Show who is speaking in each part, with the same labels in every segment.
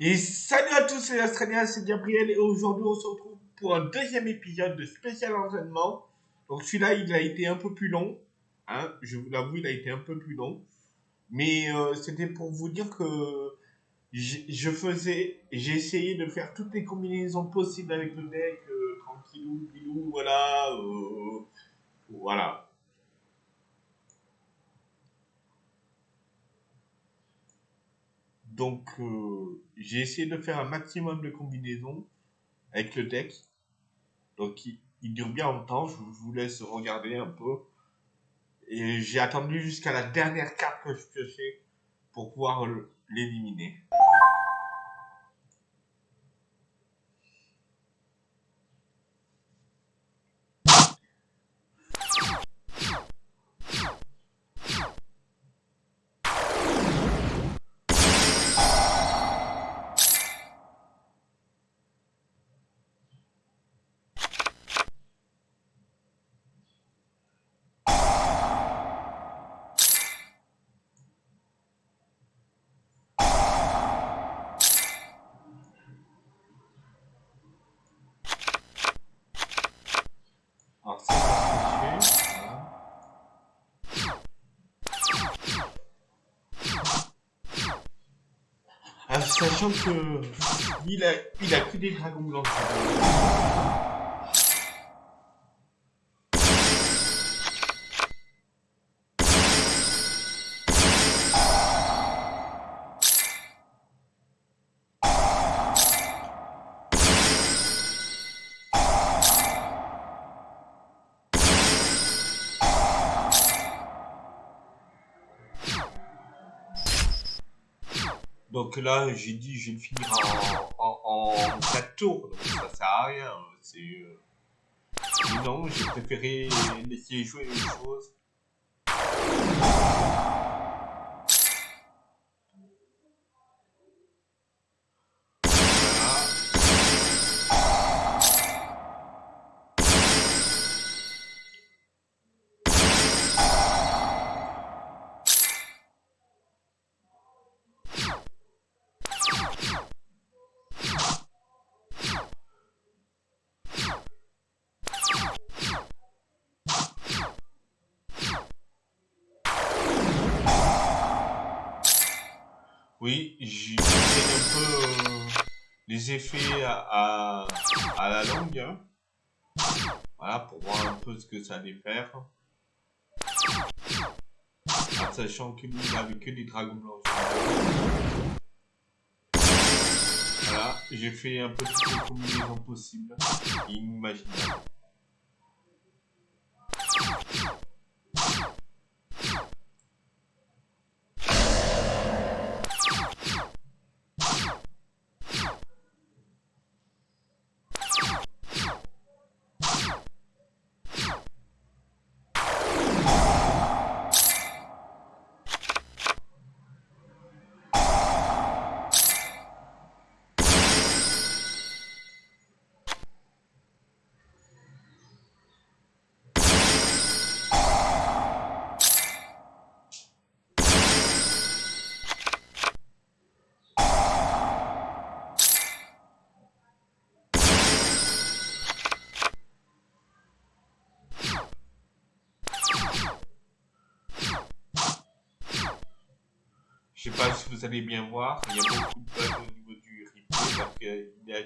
Speaker 1: Et salut à tous, c'est Australien, c'est Gabriel et aujourd'hui on se retrouve pour un deuxième épisode de spécial entraînement. Donc celui-là il a été un peu plus long, hein, je vous l'avoue il a été un peu plus long. Mais euh, c'était pour vous dire que je faisais, j'ai essayé de faire toutes les combinaisons possibles avec le deck, euh, tranquillou, pilou, voilà, euh, voilà. Donc, euh, j'ai essayé de faire un maximum de combinaisons avec le deck. Donc, il, dure bien longtemps. Je, vous laisse regarder un peu. Et j'ai attendu jusqu'à la dernière carte que je piochais pour pouvoir l'éliminer. Sachant que il a, il a que des dragons blancs. Donc là, j'ai dit, je vais le finir en, en, 4 tours, donc ça sert à rien. C'est, euh... non, j'ai préféré laisser jouer une chose. Oui, j'ai un peu euh, les effets à, à, la longue. Hein. Voilà, pour voir un peu ce que ça allait faire. Sachant que lui, il avait que des dragons blancs. Voilà, j'ai fait un peu toutes les combinaisons possibles, inimaginables. Je sais pas si vous allez bien voir, il y a beaucoup de bugs au niveau du replay parce qu'il y a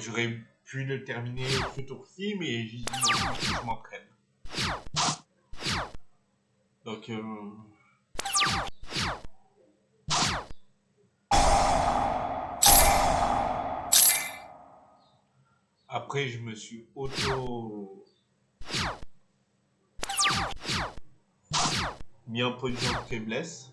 Speaker 1: j'aurais pu le terminer ce tour-ci, mais j'ai dit non, je m'en prenne. Donc. Euh, après, je me suis auto... mis en position de faiblesse.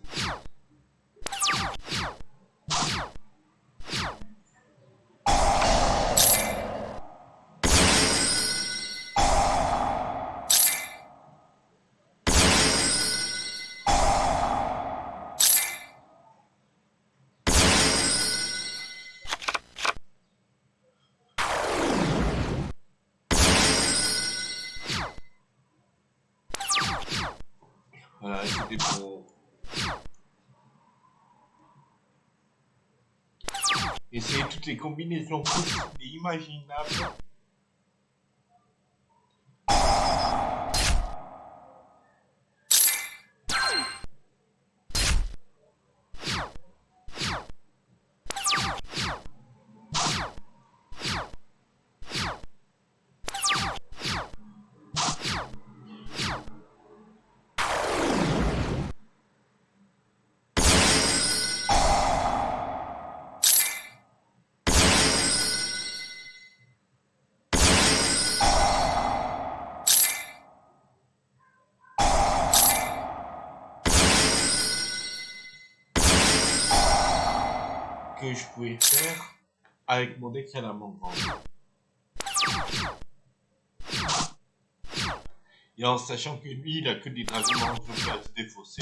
Speaker 1: Voilà, c'était pour essayer toutes les combinaisons que je pouvais faire avec mon deck à. Et en sachant que lui, il a que des dragons à se défausser.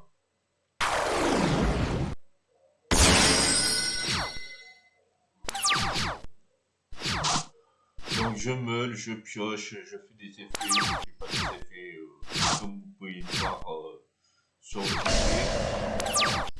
Speaker 1: Je pioche, je fais des effets, je pas des effets euh, comme vous pouvez le voir euh, sur le côté.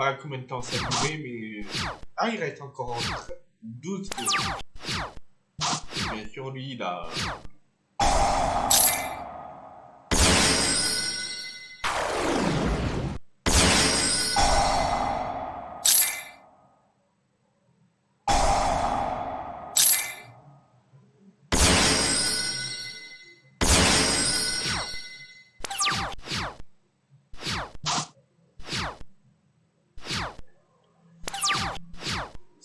Speaker 1: Pas combien de temps ça a duré, mais... Ah, il reste encore 12 secondes. Bien sûr, lui, il a...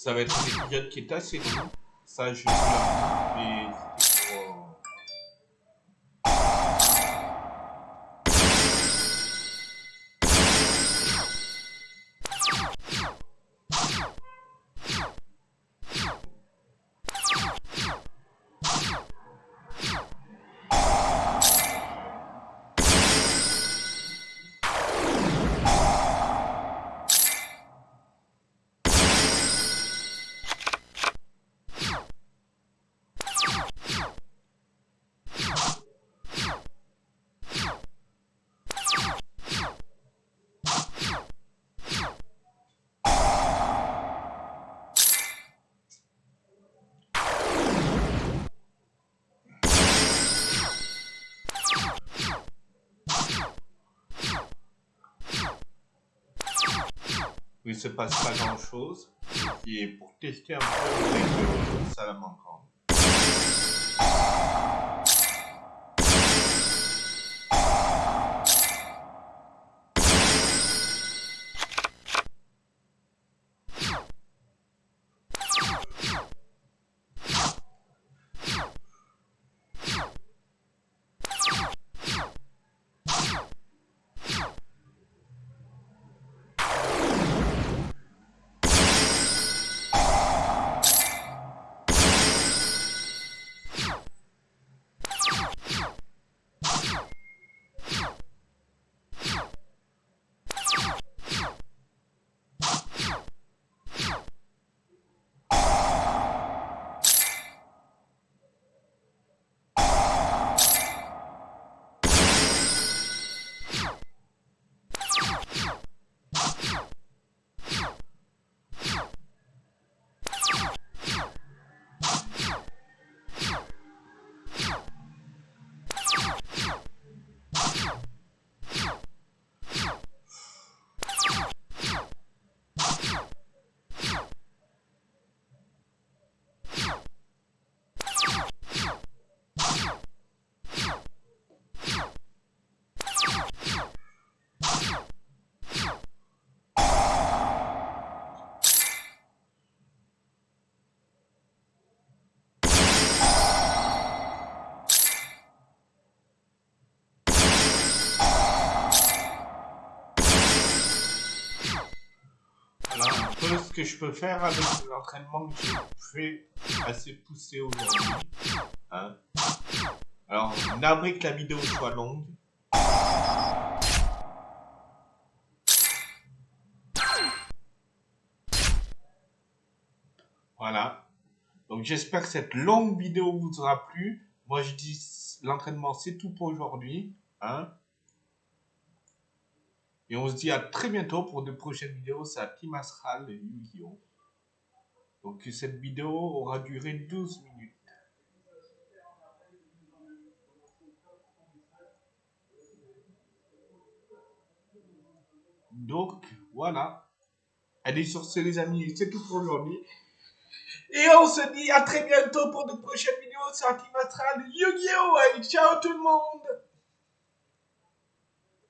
Speaker 1: Ça va être un épisode qui est assez long. Ça, je vous l'avoue, où il se passe pas grand chose. Et pour tester un peu avec le Salamanca. Que je peux faire avec l'entraînement que j'ai fait assez poussé aujourd'hui. Hein. Alors, navré que la vidéo soit longue. Voilà. Donc j'espère que cette longue vidéo vous aura plu. Moi je dis l'entraînement c'est tout pour aujourd'hui. Hein. Et on se dit à très bientôt pour de prochaines vidéos. C'est à Team Astral Yu-Gi-Oh! Donc cette vidéo aura duré 12 minutes. Donc voilà. Allez sur ce les amis, c'est tout pour aujourd'hui. Et on se dit à très bientôt pour de prochaines vidéos sur Team Astral Yu-Gi-Oh! Allez, ciao tout le monde